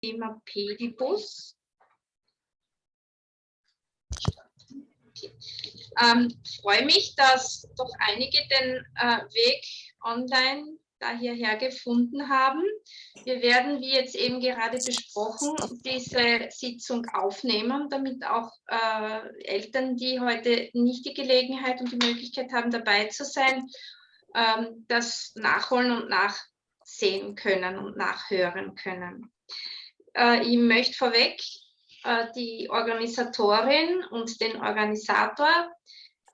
Thema Pedibus. Ähm, freue mich, dass doch einige den äh, Weg online da hierher gefunden haben. Wir werden, wie jetzt eben gerade besprochen, diese Sitzung aufnehmen, damit auch äh, Eltern, die heute nicht die Gelegenheit und die Möglichkeit haben, dabei zu sein, ähm, das nachholen und nachsehen können und nachhören können. Äh, ich möchte vorweg äh, die Organisatorin und den Organisator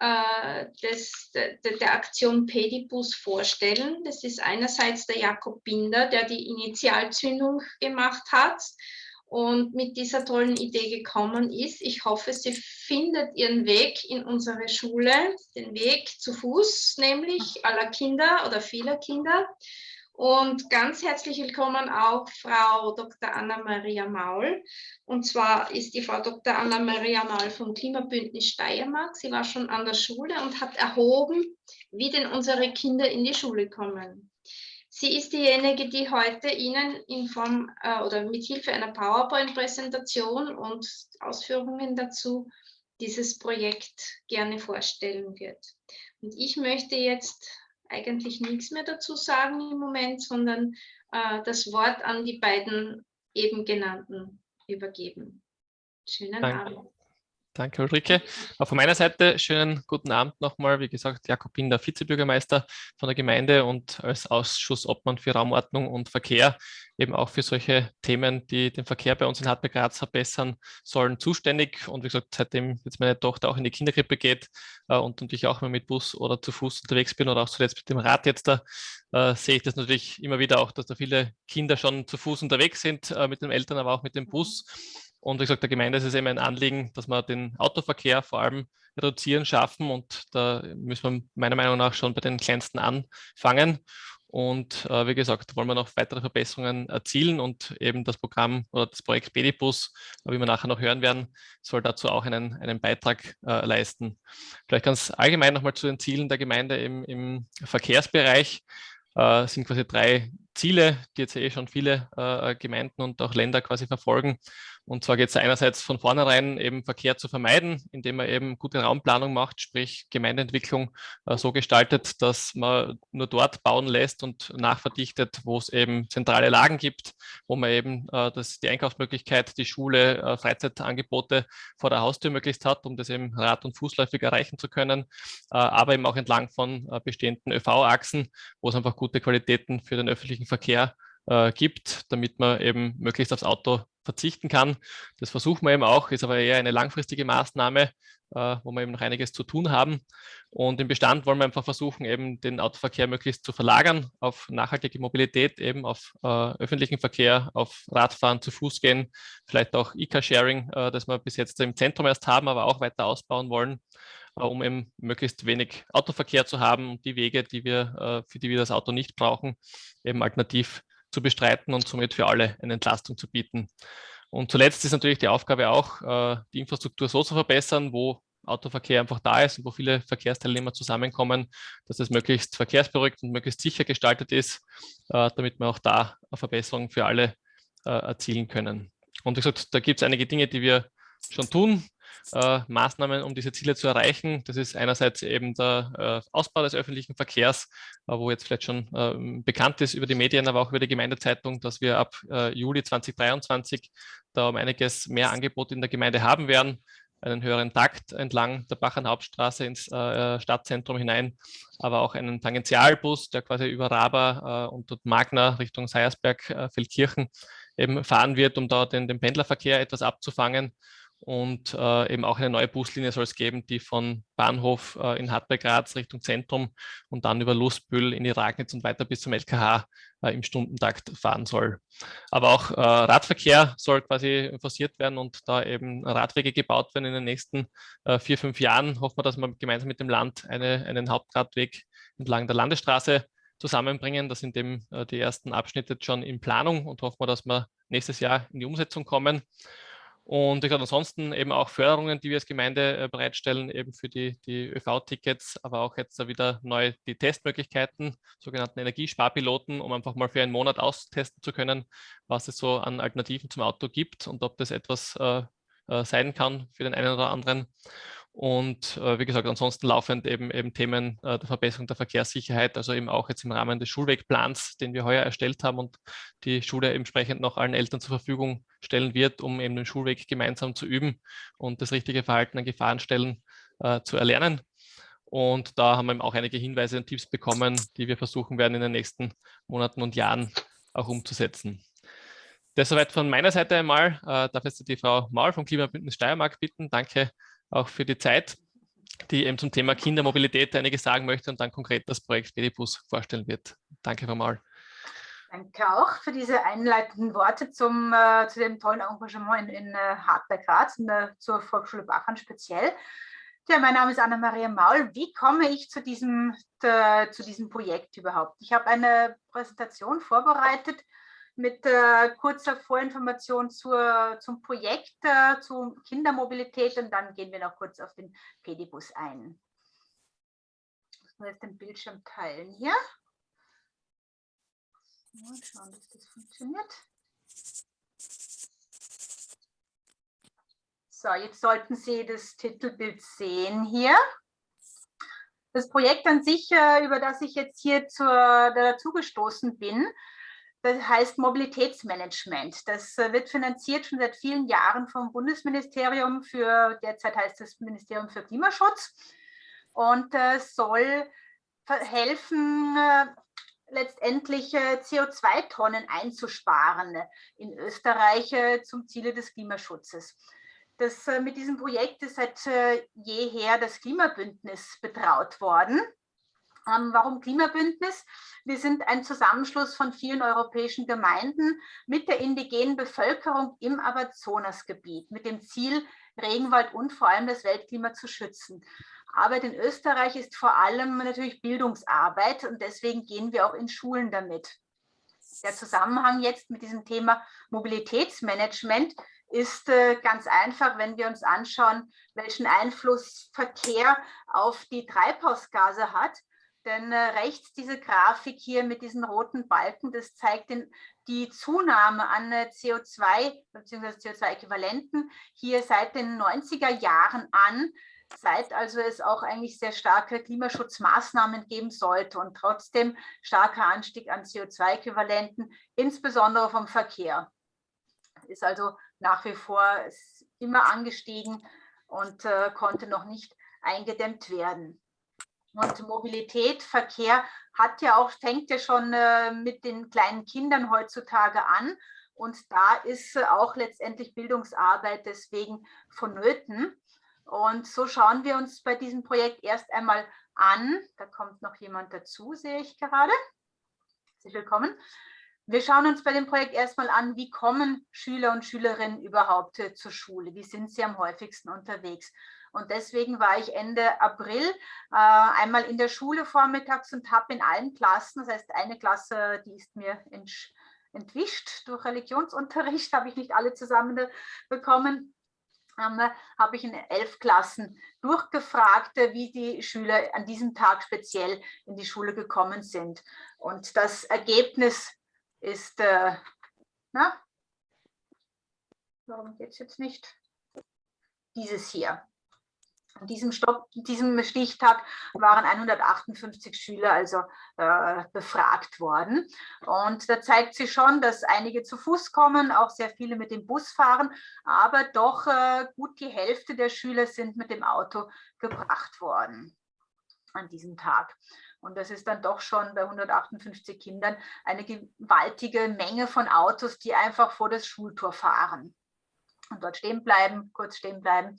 äh, des, de, der Aktion Pedibus vorstellen. Das ist einerseits der Jakob Binder, der die Initialzündung gemacht hat und mit dieser tollen Idee gekommen ist. Ich hoffe, sie findet ihren Weg in unsere Schule, den Weg zu Fuß, nämlich aller Kinder oder vieler Kinder. Und ganz herzlich willkommen auch Frau Dr. Anna-Maria Maul. Und zwar ist die Frau Dr. Anna-Maria Maul vom Klimabündnis Steiermark. Sie war schon an der Schule und hat erhoben, wie denn unsere Kinder in die Schule kommen. Sie ist diejenige, die heute Ihnen in Form äh, oder mit Hilfe einer PowerPoint-Präsentation und Ausführungen dazu dieses Projekt gerne vorstellen wird. Und ich möchte jetzt eigentlich nichts mehr dazu sagen im Moment, sondern äh, das Wort an die beiden eben genannten übergeben. Schönen Danke. Abend. Danke, Ulrike. Auch von meiner Seite schönen guten Abend nochmal. Wie gesagt, Jakob Binder, Vizebürgermeister von der Gemeinde und als Ausschussobmann für Raumordnung und Verkehr eben auch für solche Themen, die den Verkehr bei uns in Hartberg Graz verbessern sollen, zuständig. Und wie gesagt, seitdem jetzt meine Tochter auch in die Kinderkrippe geht äh, und, und ich auch mal mit Bus oder zu Fuß unterwegs bin oder auch zuletzt mit dem Rad jetzt da, äh, sehe ich das natürlich immer wieder auch, dass da viele Kinder schon zu Fuß unterwegs sind, äh, mit den Eltern, aber auch mit dem Bus. Und wie gesagt, der Gemeinde ist es eben ein Anliegen, dass wir den Autoverkehr vor allem reduzieren, schaffen. Und da müssen wir meiner Meinung nach schon bei den Kleinsten anfangen. Und äh, wie gesagt, wollen wir noch weitere Verbesserungen erzielen und eben das Programm oder das Projekt Bedibus, wie wir nachher noch hören werden, soll dazu auch einen, einen Beitrag äh, leisten. Vielleicht ganz allgemein nochmal zu den Zielen der Gemeinde im, im Verkehrsbereich äh, sind quasi drei Ziele, die jetzt eh schon viele äh, Gemeinden und auch Länder quasi verfolgen. Und zwar geht es einerseits von vornherein eben Verkehr zu vermeiden, indem man eben gute Raumplanung macht, sprich Gemeindeentwicklung äh, so gestaltet, dass man nur dort bauen lässt und nachverdichtet, wo es eben zentrale Lagen gibt, wo man eben äh, das, die Einkaufsmöglichkeit, die Schule, äh, Freizeitangebote vor der Haustür möglichst hat, um das eben rad- und fußläufig erreichen zu können, äh, aber eben auch entlang von äh, bestehenden ÖV-Achsen, wo es einfach gute Qualitäten für den öffentlichen Verkehr äh, gibt, damit man eben möglichst aufs Auto verzichten kann. Das versuchen wir eben auch, ist aber eher eine langfristige Maßnahme, äh, wo wir eben noch einiges zu tun haben. Und im Bestand wollen wir einfach versuchen, eben den Autoverkehr möglichst zu verlagern auf nachhaltige Mobilität, eben auf äh, öffentlichen Verkehr, auf Radfahren, zu Fuß gehen, vielleicht auch E-Car-Sharing, äh, das wir bis jetzt im Zentrum erst haben, aber auch weiter ausbauen wollen äh, um eben möglichst wenig Autoverkehr zu haben und die Wege, die wir, äh, für die wir das Auto nicht brauchen, eben alternativ zu bestreiten und somit für alle eine Entlastung zu bieten. Und zuletzt ist natürlich die Aufgabe auch, äh, die Infrastruktur so zu verbessern, wo Autoverkehr einfach da ist und wo viele Verkehrsteilnehmer zusammenkommen, dass es möglichst verkehrsberuhigt und möglichst sicher gestaltet ist, äh, damit wir auch da eine Verbesserung für alle äh, erzielen können. Und wie gesagt, da gibt es einige Dinge, die wir schon tun äh, Maßnahmen, um diese Ziele zu erreichen. Das ist einerseits eben der äh, Ausbau des öffentlichen Verkehrs, äh, wo jetzt vielleicht schon ähm, bekannt ist über die Medien, aber auch über die Gemeindezeitung, dass wir ab äh, Juli 2023 da um einiges mehr Angebot in der Gemeinde haben werden einen höheren Takt entlang der Bachern Hauptstraße ins äh, Stadtzentrum hinein, aber auch einen Tangentialbus, der quasi über Raba äh, und dort Magna Richtung Seiersberg, äh, Feldkirchen eben fahren wird, um da den, den Pendlerverkehr etwas abzufangen und äh, eben auch eine neue Buslinie soll es geben, die von Bahnhof äh, in Hartberg-Graz Richtung Zentrum und dann über Lustbüll in die Ragnitz und weiter bis zum LKH äh, im Stundentakt fahren soll. Aber auch äh, Radverkehr soll quasi forciert werden und da eben Radwege gebaut werden in den nächsten äh, vier, fünf Jahren. Hoffen wir, dass wir gemeinsam mit dem Land eine, einen Hauptradweg entlang der Landesstraße zusammenbringen. Da sind eben äh, die ersten Abschnitte schon in Planung und hoffen wir, dass wir nächstes Jahr in die Umsetzung kommen. Und ich glaube, ansonsten eben auch Förderungen, die wir als Gemeinde äh, bereitstellen, eben für die, die ÖV-Tickets, aber auch jetzt wieder neu die Testmöglichkeiten, sogenannten Energiesparpiloten, um einfach mal für einen Monat austesten zu können, was es so an Alternativen zum Auto gibt und ob das etwas äh, äh, sein kann für den einen oder anderen. Und äh, wie gesagt, ansonsten laufend eben, eben Themen äh, der Verbesserung der Verkehrssicherheit, also eben auch jetzt im Rahmen des Schulwegplans, den wir heuer erstellt haben und die Schule entsprechend noch allen Eltern zur Verfügung stellen wird, um eben den Schulweg gemeinsam zu üben und das richtige Verhalten an Gefahrenstellen äh, zu erlernen. Und da haben wir eben auch einige Hinweise und Tipps bekommen, die wir versuchen werden in den nächsten Monaten und Jahren auch umzusetzen. Das soweit von meiner Seite einmal. Äh, darf jetzt die Frau Maul vom Klimabündnis Steiermark bitten. Danke auch für die Zeit, die eben zum Thema Kindermobilität einiges sagen möchte und dann konkret das Projekt Bedibus vorstellen wird. Danke, Maul. Danke auch für diese einleitenden Worte zum, äh, zu dem tollen Engagement in, in äh, Hartberg-Graz und äh, zur Volksschule Bachern speziell. Ja, mein Name ist Anna-Maria Maul. Wie komme ich zu diesem, äh, zu diesem Projekt überhaupt? Ich habe eine Präsentation vorbereitet, mit äh, kurzer Vorinformation zur, zum Projekt, äh, zur Kindermobilität und dann gehen wir noch kurz auf den Pedibus ein. Ich muss jetzt den Bildschirm teilen hier. Mal schauen, dass das funktioniert. So, jetzt sollten Sie das Titelbild sehen hier. Das Projekt an sich, äh, über das ich jetzt hier zur, dazu gestoßen bin, das heißt Mobilitätsmanagement. Das äh, wird finanziert schon seit vielen Jahren vom Bundesministerium für, derzeit heißt das Ministerium für Klimaschutz und äh, soll helfen, äh, letztendlich CO2-Tonnen einzusparen in Österreich zum Ziele des Klimaschutzes. Das, mit diesem Projekt ist seit jeher das Klimabündnis betraut worden. Ähm, warum Klimabündnis? Wir sind ein Zusammenschluss von vielen europäischen Gemeinden mit der indigenen Bevölkerung im Amazonasgebiet mit dem Ziel, Regenwald und vor allem das Weltklima zu schützen. Arbeit in Österreich ist vor allem natürlich Bildungsarbeit und deswegen gehen wir auch in Schulen damit. Der Zusammenhang jetzt mit diesem Thema Mobilitätsmanagement ist äh, ganz einfach, wenn wir uns anschauen, welchen Einfluss Verkehr auf die Treibhausgase hat denn äh, rechts diese Grafik hier mit diesen roten Balken, das zeigt den, die Zunahme an äh, CO2 bzw. CO2-Äquivalenten hier seit den 90er Jahren an, seit also es auch eigentlich sehr starke Klimaschutzmaßnahmen geben sollte und trotzdem starker Anstieg an CO2-Äquivalenten, insbesondere vom Verkehr. Ist also nach wie vor immer angestiegen und äh, konnte noch nicht eingedämmt werden. Und Mobilität, Verkehr hat ja auch, fängt ja schon äh, mit den kleinen Kindern heutzutage an. Und da ist äh, auch letztendlich Bildungsarbeit deswegen vonnöten. Und so schauen wir uns bei diesem Projekt erst einmal an. Da kommt noch jemand dazu, sehe ich gerade. Herzlich willkommen. Wir schauen uns bei dem Projekt erstmal an, wie kommen Schüler und Schülerinnen überhaupt äh, zur Schule? Wie sind sie am häufigsten unterwegs? Und deswegen war ich Ende April äh, einmal in der Schule vormittags und habe in allen Klassen, das heißt eine Klasse, die ist mir entwischt durch Religionsunterricht, habe ich nicht alle zusammen bekommen, ähm, habe ich in elf Klassen durchgefragt, wie die Schüler an diesem Tag speziell in die Schule gekommen sind. Und das Ergebnis ist, äh, na, warum geht es jetzt nicht? Dieses hier. An diesem, Stopp, diesem Stichtag waren 158 Schüler also äh, befragt worden. Und da zeigt sich schon, dass einige zu Fuß kommen, auch sehr viele mit dem Bus fahren, aber doch äh, gut die Hälfte der Schüler sind mit dem Auto gebracht worden an diesem Tag. Und das ist dann doch schon bei 158 Kindern eine gewaltige Menge von Autos, die einfach vor das Schultor fahren und dort stehen bleiben, kurz stehen bleiben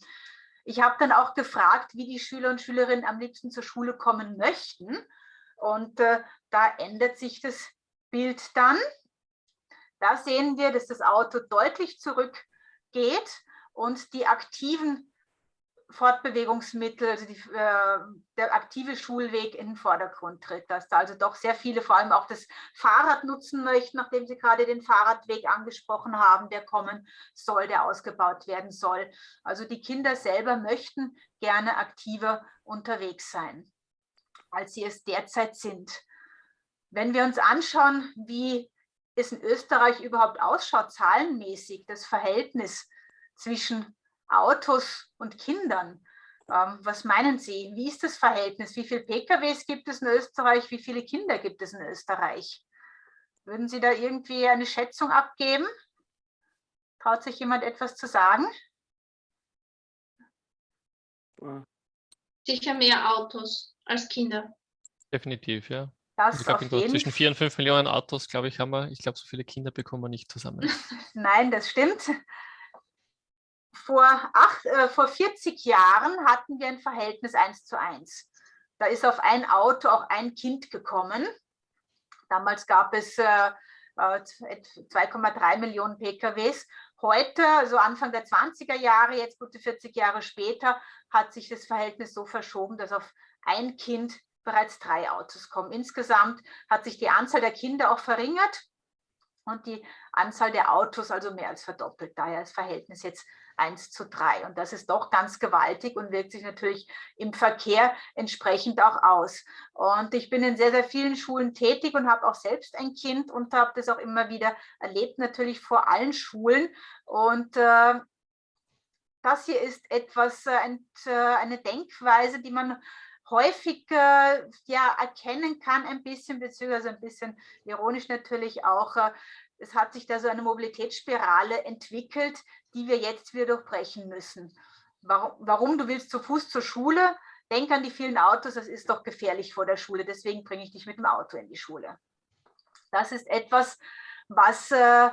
ich habe dann auch gefragt, wie die Schüler und Schülerinnen am liebsten zur Schule kommen möchten. Und äh, da ändert sich das Bild dann. Da sehen wir, dass das Auto deutlich zurückgeht und die aktiven Fortbewegungsmittel, also die, äh, der aktive Schulweg in den Vordergrund tritt, dass da also doch sehr viele vor allem auch das Fahrrad nutzen möchten, nachdem Sie gerade den Fahrradweg angesprochen haben, der kommen soll, der ausgebaut werden soll. Also die Kinder selber möchten gerne aktiver unterwegs sein, als sie es derzeit sind. Wenn wir uns anschauen, wie es in Österreich überhaupt ausschaut, zahlenmäßig, das Verhältnis zwischen Autos und Kindern. Ähm, was meinen Sie? Wie ist das Verhältnis? Wie viele PKWs gibt es in Österreich? Wie viele Kinder gibt es in Österreich? Würden Sie da irgendwie eine Schätzung abgeben? Traut sich jemand etwas zu sagen? Sicher mehr Autos als Kinder. Definitiv, ja. Das ich glaube, zwischen vier und fünf Millionen Autos, glaube ich, haben wir. Ich glaube, so viele Kinder bekommen wir nicht zusammen. Nein, das stimmt vor, acht, äh, vor 40 Jahren hatten wir ein Verhältnis 1 zu 1. Da ist auf ein Auto auch ein Kind gekommen. Damals gab es äh, 2,3 äh, Millionen PKWs. Heute, also Anfang der 20er Jahre, jetzt gute 40 Jahre später, hat sich das Verhältnis so verschoben, dass auf ein Kind bereits drei Autos kommen. Insgesamt hat sich die Anzahl der Kinder auch verringert und die Anzahl der Autos also mehr als verdoppelt. Daher das Verhältnis jetzt 1 zu 3. Und das ist doch ganz gewaltig und wirkt sich natürlich im Verkehr entsprechend auch aus. Und ich bin in sehr, sehr vielen Schulen tätig und habe auch selbst ein Kind und habe das auch immer wieder erlebt, natürlich vor allen Schulen. Und äh, das hier ist etwas, äh, äh eine Denkweise, die man häufig äh, ja, erkennen kann, ein bisschen, beziehungsweise ein bisschen ironisch natürlich auch, äh, es hat sich da so eine Mobilitätsspirale entwickelt, die wir jetzt wieder durchbrechen müssen. Warum, warum? Du willst zu Fuß zur Schule? Denk an die vielen Autos, das ist doch gefährlich vor der Schule, deswegen bringe ich dich mit dem Auto in die Schule. Das ist etwas, was, äh,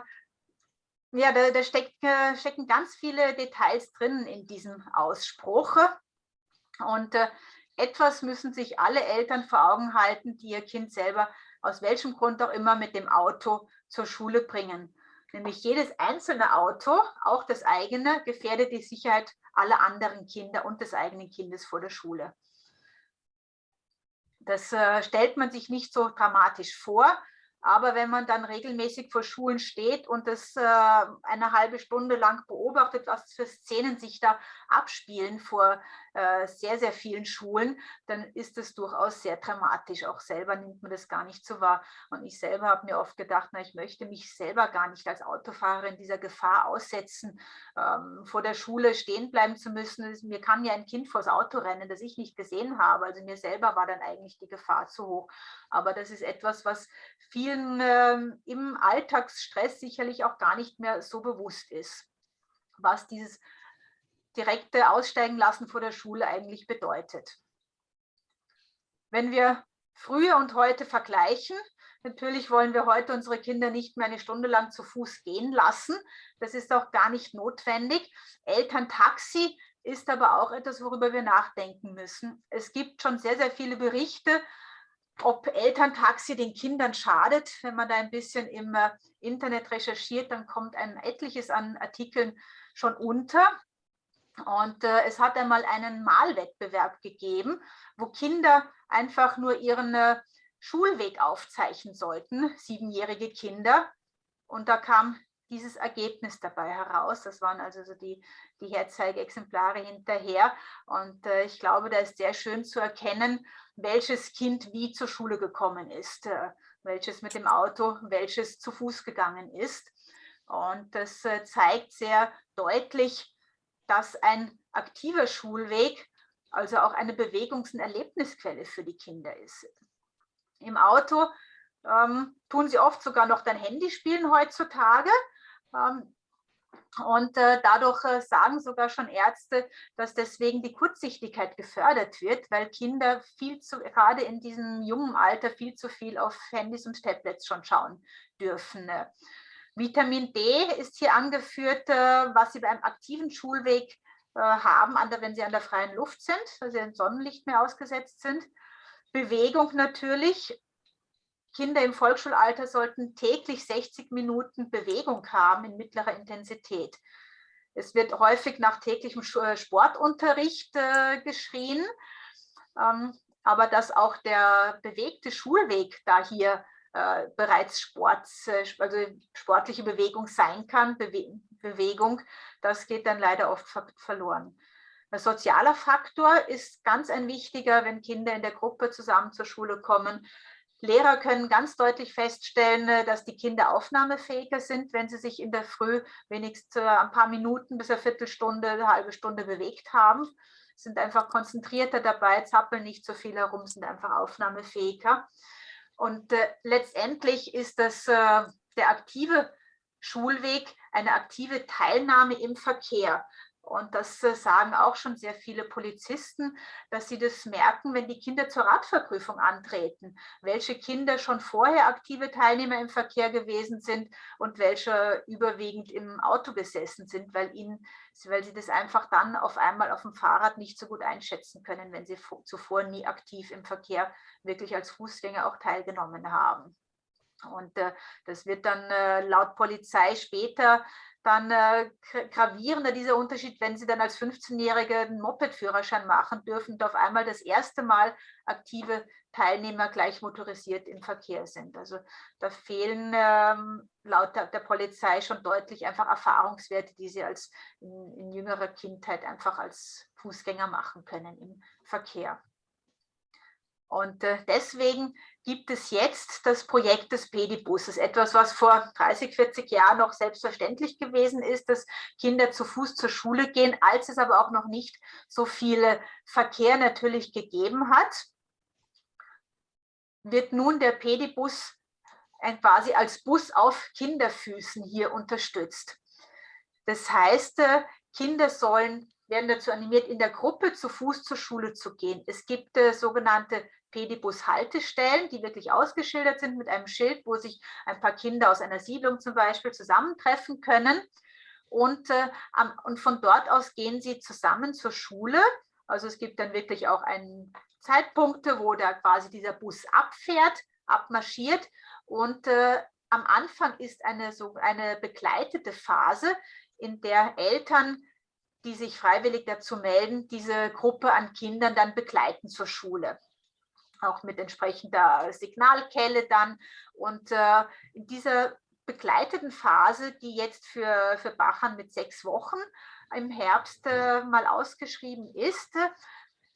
ja, da, da steckt, äh, stecken ganz viele Details drin in diesem Ausspruch. Und äh, etwas müssen sich alle Eltern vor Augen halten, die ihr Kind selber aus welchem Grund auch immer mit dem Auto zur Schule bringen. Nämlich jedes einzelne Auto, auch das eigene, gefährdet die Sicherheit aller anderen Kinder und des eigenen Kindes vor der Schule. Das äh, stellt man sich nicht so dramatisch vor, aber wenn man dann regelmäßig vor Schulen steht und das äh, eine halbe Stunde lang beobachtet, was für Szenen sich da abspielen vor sehr, sehr vielen Schulen, dann ist es durchaus sehr dramatisch. Auch selber nimmt man das gar nicht so wahr. Und ich selber habe mir oft gedacht, na, ich möchte mich selber gar nicht als Autofahrerin dieser Gefahr aussetzen, ähm, vor der Schule stehen bleiben zu müssen. Mir kann ja ein Kind vors Auto rennen, das ich nicht gesehen habe. Also mir selber war dann eigentlich die Gefahr zu hoch. Aber das ist etwas, was vielen äh, im Alltagsstress sicherlich auch gar nicht mehr so bewusst ist, was dieses direkte Aussteigen lassen vor der Schule eigentlich bedeutet. Wenn wir früher und heute vergleichen, natürlich wollen wir heute unsere Kinder nicht mehr eine Stunde lang zu Fuß gehen lassen. Das ist auch gar nicht notwendig. Elterntaxi ist aber auch etwas, worüber wir nachdenken müssen. Es gibt schon sehr, sehr viele Berichte ob Elterntaxi den Kindern schadet. Wenn man da ein bisschen im äh, Internet recherchiert, dann kommt ein etliches an Artikeln schon unter. Und äh, es hat einmal einen Malwettbewerb gegeben, wo Kinder einfach nur ihren äh, Schulweg aufzeichnen sollten, siebenjährige Kinder. Und da kam dieses Ergebnis dabei heraus. Das waren also so die, die Herzeigeexemplare hinterher. Und äh, ich glaube, da ist sehr schön zu erkennen, welches Kind wie zur Schule gekommen ist, äh, welches mit dem Auto, welches zu Fuß gegangen ist. Und das äh, zeigt sehr deutlich, dass ein aktiver Schulweg also auch eine Bewegungs- und Erlebnisquelle für die Kinder ist. Im Auto ähm, tun sie oft sogar noch dein Handy spielen heutzutage. Ähm, und äh, dadurch äh, sagen sogar schon Ärzte, dass deswegen die Kurzsichtigkeit gefördert wird, weil Kinder viel zu, gerade in diesem jungen Alter viel zu viel auf Handys und Tablets schon schauen dürfen. Vitamin D ist hier angeführt, äh, was sie beim aktiven Schulweg äh, haben, wenn sie an der freien Luft sind, weil sie dem Sonnenlicht mehr ausgesetzt sind. Bewegung natürlich, Kinder im Volksschulalter sollten täglich 60 Minuten Bewegung haben in mittlerer Intensität. Es wird häufig nach täglichem äh, Sportunterricht geschrien, ähm, aber dass auch der bewegte Schulweg da hier äh, bereits Sport, äh, also sportliche Bewegung sein kann, Bewe Bewegung, das geht dann leider oft ver verloren. Ein sozialer Faktor ist ganz ein wichtiger, wenn Kinder in der Gruppe zusammen zur Schule kommen. Lehrer können ganz deutlich feststellen, äh, dass die Kinder aufnahmefähiger sind, wenn sie sich in der Früh wenigstens ein paar Minuten bis eine Viertelstunde, eine halbe Stunde bewegt haben. Sind einfach konzentrierter dabei, zappeln nicht so viel herum, sind einfach aufnahmefähiger. Und äh, letztendlich ist das äh, der aktive Schulweg eine aktive Teilnahme im Verkehr. Und das äh, sagen auch schon sehr viele Polizisten, dass sie das merken, wenn die Kinder zur Radverprüfung antreten, welche Kinder schon vorher aktive Teilnehmer im Verkehr gewesen sind und welche überwiegend im Auto gesessen sind, weil, ihnen, weil sie das einfach dann auf einmal auf dem Fahrrad nicht so gut einschätzen können, wenn sie zuvor nie aktiv im Verkehr wirklich als Fußgänger auch teilgenommen haben. Und äh, das wird dann äh, laut Polizei später dann äh, gravierender dieser Unterschied, wenn sie dann als 15-Jährige einen Moped-Führerschein machen dürfen und auf einmal das erste Mal aktive Teilnehmer gleich motorisiert im Verkehr sind. Also da fehlen ähm, laut der, der, Polizei schon deutlich einfach Erfahrungswerte, die sie als in, in jüngerer Kindheit einfach als Fußgänger machen können im Verkehr. Und äh, deswegen gibt es jetzt das Projekt des Pedibusses, etwas, was vor 30, 40 Jahren noch selbstverständlich gewesen ist, dass Kinder zu Fuß zur Schule gehen, als es aber auch noch nicht so viele Verkehr natürlich gegeben hat, wird nun der Pedibus quasi als Bus auf Kinderfüßen hier unterstützt. Das heißt, äh, Kinder sollen werden dazu animiert, in der Gruppe zu Fuß zur Schule zu gehen. Es gibt äh, sogenannte Pedibus-Haltestellen, die wirklich ausgeschildert sind mit einem Schild, wo sich ein paar Kinder aus einer Siedlung zum Beispiel zusammentreffen können. Und, äh, am, und von dort aus gehen sie zusammen zur Schule. Also es gibt dann wirklich auch einen Zeitpunkte, wo da quasi dieser Bus abfährt, abmarschiert. Und äh, am Anfang ist eine, so eine begleitete Phase, in der Eltern die sich freiwillig dazu melden, diese Gruppe an Kindern dann begleiten zur Schule auch mit entsprechender Signalkelle dann. Und äh, in dieser begleiteten Phase, die jetzt für, für Bachern mit sechs Wochen im Herbst äh, mal ausgeschrieben ist,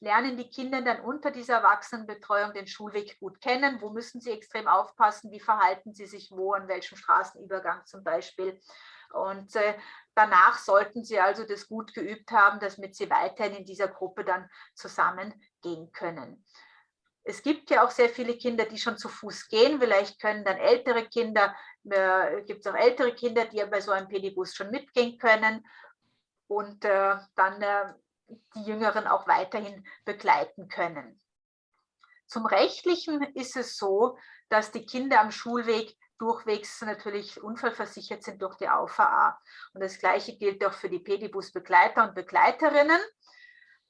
lernen die Kinder dann unter dieser Erwachsenenbetreuung den Schulweg gut kennen. Wo müssen sie extrem aufpassen? Wie verhalten sie sich wo, an welchem Straßenübergang zum Beispiel? Und äh, danach sollten sie also das gut geübt haben, damit sie weiterhin in dieser Gruppe dann zusammengehen können. Es gibt ja auch sehr viele Kinder, die schon zu Fuß gehen. Vielleicht können dann ältere Kinder, äh, gibt es auch ältere Kinder, die ja bei so einem Pedibus schon mitgehen können und äh, dann äh, die Jüngeren auch weiterhin begleiten können. Zum Rechtlichen ist es so, dass die Kinder am Schulweg durchwegs natürlich unfallversichert sind durch die AVA. Und das Gleiche gilt auch für die Pedibus-Begleiter und Begleiterinnen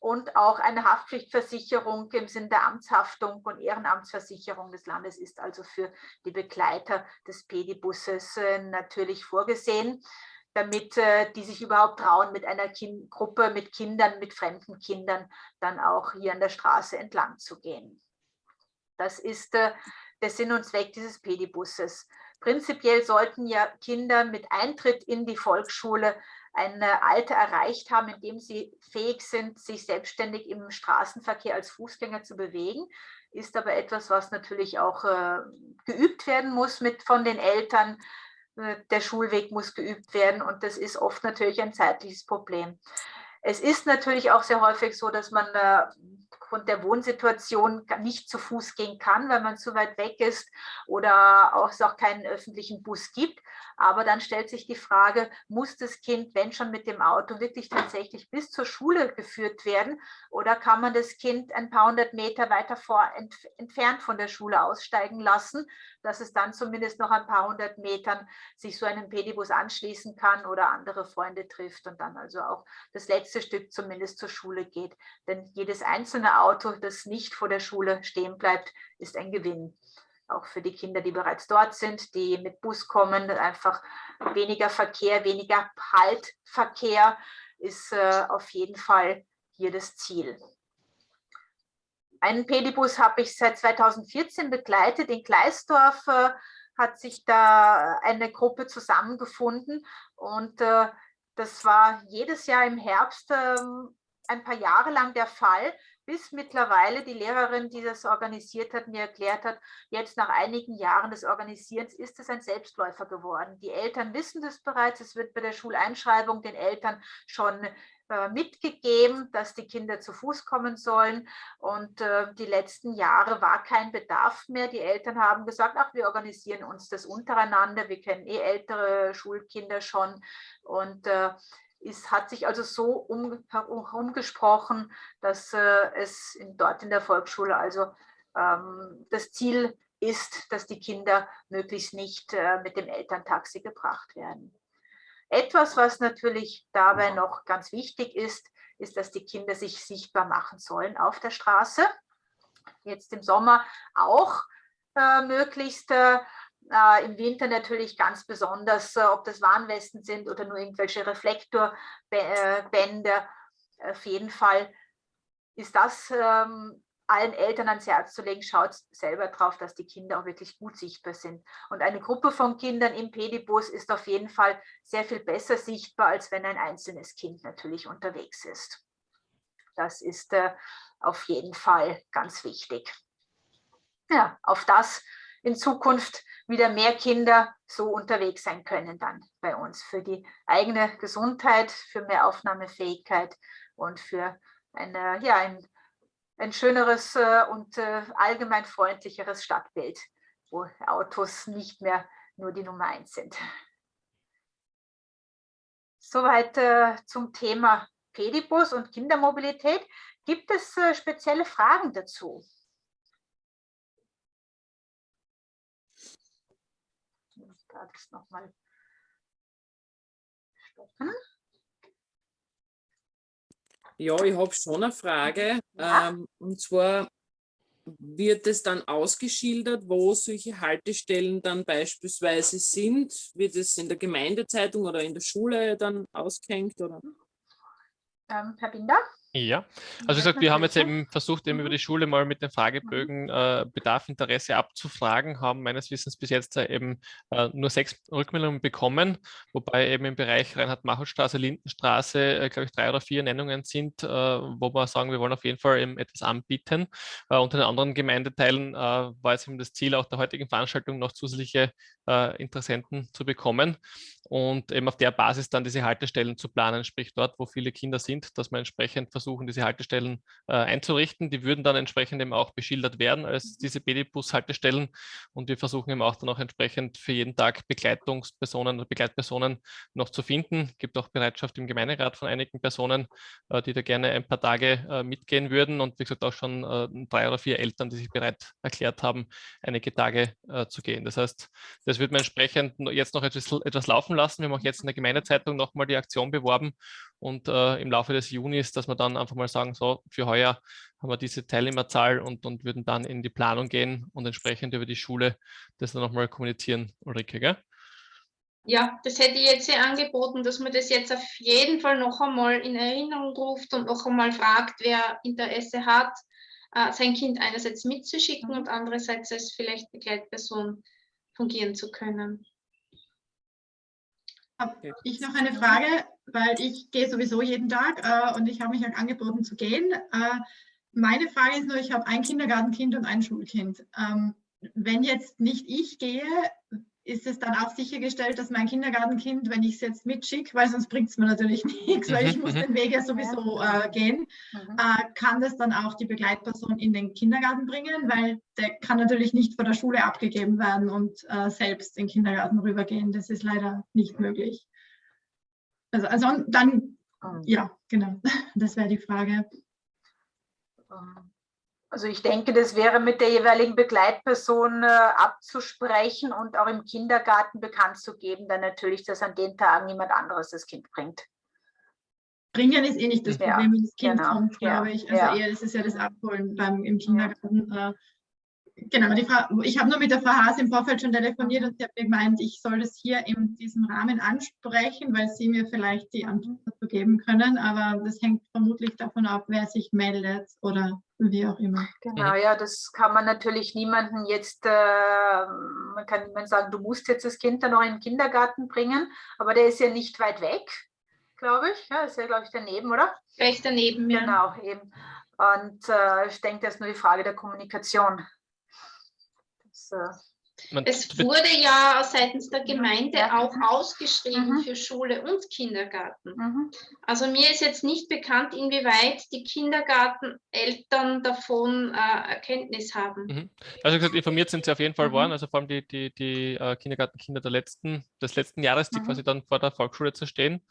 und auch eine Haftpflichtversicherung im Sinne der Amtshaftung und Ehrenamtsversicherung des Landes ist also für die Begleiter des Pedibusses äh, natürlich vorgesehen, damit äh, die sich überhaupt trauen, mit einer kind Gruppe mit Kindern, mit fremden Kindern dann auch hier an der Straße entlang zu gehen. Das ist äh, der Sinn und Zweck dieses Pedibusses. Prinzipiell sollten ja Kinder mit Eintritt in die Volksschule ein Alter erreicht haben, in dem sie fähig sind, sich selbstständig im Straßenverkehr als Fußgänger zu bewegen, ist aber etwas, was natürlich auch äh, geübt werden muss mit, von den Eltern. Äh, der Schulweg muss geübt werden und das ist oft natürlich ein zeitliches Problem. Es ist natürlich auch sehr häufig so, dass man äh, aufgrund der Wohnsituation nicht zu Fuß gehen kann, weil man zu weit weg ist oder auch es auch keinen öffentlichen Bus gibt. Aber dann stellt sich die Frage, muss das Kind, wenn schon mit dem Auto, wirklich tatsächlich bis zur Schule geführt werden oder kann man das Kind ein paar hundert Meter weiter vor, ent, entfernt von der Schule aussteigen lassen, dass es dann zumindest noch ein paar hundert Metern sich so einem Pedibus anschließen kann oder andere Freunde trifft und dann also auch das letzte Stück zumindest zur Schule geht. Denn jedes einzelne Auto, das nicht vor der Schule stehen bleibt, ist ein Gewinn. auch für die Kinder, die bereits dort sind, die mit Bus kommen, einfach weniger Verkehr, weniger Haltverkehr ist äh, auf jeden Fall hier das Ziel. Einen Pedibus habe ich seit 2014 begleitet. In Gleisdorf äh, hat sich da eine Gruppe zusammengefunden und äh, das war jedes Jahr im Herbst ähm, ein paar Jahre lang der Fall, bis mittlerweile die Lehrerin, die das organisiert hat, mir erklärt hat, jetzt nach einigen Jahren des Organisierens ist es ein Selbstläufer geworden. Die Eltern wissen das bereits, es wird bei der Schuleinschreibung den Eltern schon äh, mitgegeben, dass die Kinder zu Fuß kommen sollen. Und äh, die letzten Jahre war kein Bedarf mehr. Die Eltern haben gesagt, ach, wir organisieren uns das untereinander. Wir kennen eh ältere Schulkinder schon. Und äh, es hat sich also so um, herumgesprochen, dass äh, es in, dort in der Volksschule also ähm, das Ziel ist, dass die Kinder möglichst nicht äh, mit dem Elterntaxi gebracht werden. Etwas, was natürlich dabei noch ganz wichtig ist, ist, dass die Kinder sich sichtbar machen sollen auf der Straße. Jetzt im Sommer auch äh, möglichst äh, Im Winter natürlich ganz besonders, äh, ob das Warnwesten sind oder nur irgendwelche Reflektorbänder. Auf jeden Fall ist das ähm, allen Eltern ans Herz zu legen, schaut selber drauf, dass die Kinder auch wirklich gut sichtbar sind. Und eine Gruppe von Kindern im Pedibus ist auf jeden Fall sehr viel besser sichtbar, als wenn ein einzelnes Kind natürlich unterwegs ist. Das ist äh, auf jeden Fall ganz wichtig. Ja, auf das in Zukunft wieder mehr Kinder so unterwegs sein können dann bei uns für die eigene Gesundheit, für mehr Aufnahmefähigkeit und für eine, ja, ein, ein schöneres äh, und äh, allgemein freundlicheres Stadtbild, wo Autos nicht mehr nur die Nummer eins sind. Soweit äh, zum Thema Pedibus und Kindermobilität. Gibt es spezielle Fragen dazu? Das nochmal stoppen. Ja, ich habe schon eine Frage. Ja. Ähm, und zwar wird es dann ausgeschildert, wo solche Haltestellen dann beispielsweise sind? Wird es in der Gemeindezeitung oder in der Schule dann ausgehängt? Oder? Ähm, Herr Binder? Ja, also wie gesagt, wir haben jetzt eben versucht, eben über die Schule mal mit den Fragebögen äh, Bedarf, Interesse abzufragen, haben meines Wissens bis jetzt äh, eben äh, nur sechs Rückmeldungen bekommen, wobei eben im Bereich Reinhard-Machel-Straße, Lindenstraße, äh, glaube ich, drei oder vier Nennungen sind, äh, wo wir sagen, wir wollen auf jeden Fall eben etwas anbieten. Äh, unter den anderen Gemeindeteilen war es eben das Ziel, auch der heutigen Veranstaltung noch zusätzliche Interessenten zu bekommen und eben auf der Basis dann diese Haltestellen zu planen, sprich dort, wo viele Kinder sind, dass man entsprechend versuchen, diese Haltestellen äh, einzurichten. Die würden dann entsprechend eben auch beschildert werden als diese BD-Bus-Haltestellen und wir versuchen eben auch dann auch entsprechend für jeden Tag Begleitungspersonen oder Begleitpersonen noch zu finden. Es gibt auch Bereitschaft im Gemeinderat von einigen Personen, äh, die da gerne ein paar Tage äh, mitgehen würden und wie gesagt auch schon äh, drei oder vier Eltern, die sich bereit erklärt haben, einige Tage äh, zu gehen. Das heißt, das wird man entsprechend jetzt noch etwas, etwas laufen lassen. Wir haben auch jetzt in der Gemeindezeitung nochmal die Aktion beworben und äh, im Laufe des Junis, dass wir dann einfach mal sagen, so für heuer haben wir diese Teilnehmerzahl und, und würden dann in die Planung gehen und entsprechend über die Schule das dann nochmal kommunizieren, Ulrike, gell? Ja, das hätte ich jetzt sehr angeboten, dass man das jetzt auf jeden Fall noch einmal in Erinnerung ruft und noch einmal fragt, wer Interesse hat, äh, sein Kind einerseits mitzuschicken und andererseits als vielleicht Begleitperson fungieren zu können. Habe ich noch eine Frage, weil ich gehe sowieso jeden Tag äh, und ich habe mich auch angeboten zu gehen. Äh, meine Frage ist nur, ich habe ein Kindergartenkind und ein Schulkind. Ähm, wenn jetzt nicht ich gehe, ist es dann auch sichergestellt, dass mein Kindergartenkind, wenn ich es jetzt mitschicke, weil sonst bringt es mir natürlich nichts, weil ich muss mhm, den Weg ja sowieso äh, gehen, mhm. äh, kann das dann auch die Begleitperson in den Kindergarten bringen, weil der kann natürlich nicht von der Schule abgegeben werden und äh, selbst in den Kindergarten rübergehen. Das ist leider nicht möglich. Also, also dann, ah. ja, genau, das wäre die Frage. Ähm, also ich denke, das wäre mit der jeweiligen Begleitperson äh, abzusprechen und auch im Kindergarten bekannt zu geben, dann natürlich, dass an den Tagen niemand anderes das Kind bringt. Bringen ist eh nicht das Problem, wenn das Kind genau. kommt, glaube ja. ich. Also ja. eher ist es ja das Abholen beim, im Kindergarten. Äh, Genau, die Frau, ich habe nur mit der Frau Haas im Vorfeld schon telefoniert und sie hat gemeint, ich soll das hier in diesem Rahmen ansprechen, weil sie mir vielleicht die Antwort dazu geben können. Aber das hängt vermutlich davon ab, wer sich meldet oder wie auch immer. Genau, ja, das kann man natürlich niemanden jetzt, äh, man kann niemand sagen, du musst jetzt das Kind dann noch in den Kindergarten bringen, aber der ist ja nicht weit weg, glaube ich. Ja, ist ja, glaube ich, daneben, oder? Recht daneben, ja. Genau, eben. Und äh, ich denke, das ist nur die Frage der Kommunikation. Man, Es wurde ja seitens der Gemeinde Ja. auch ausgeschrieben Mhm. für Schule und Kindergarten. mhm. Also mir ist jetzt nicht bekannt, inwieweit die Kindergarteneltern davon äh, Erkenntnis haben. Mhm. Also gesagt, informiert sind sie auf jeden Fall Mhm. worden, also vor allem die, die, die äh, Kindergartenkinder der letzten, des letzten Jahres, die Mhm. quasi dann vor der Volksschule zu stehen.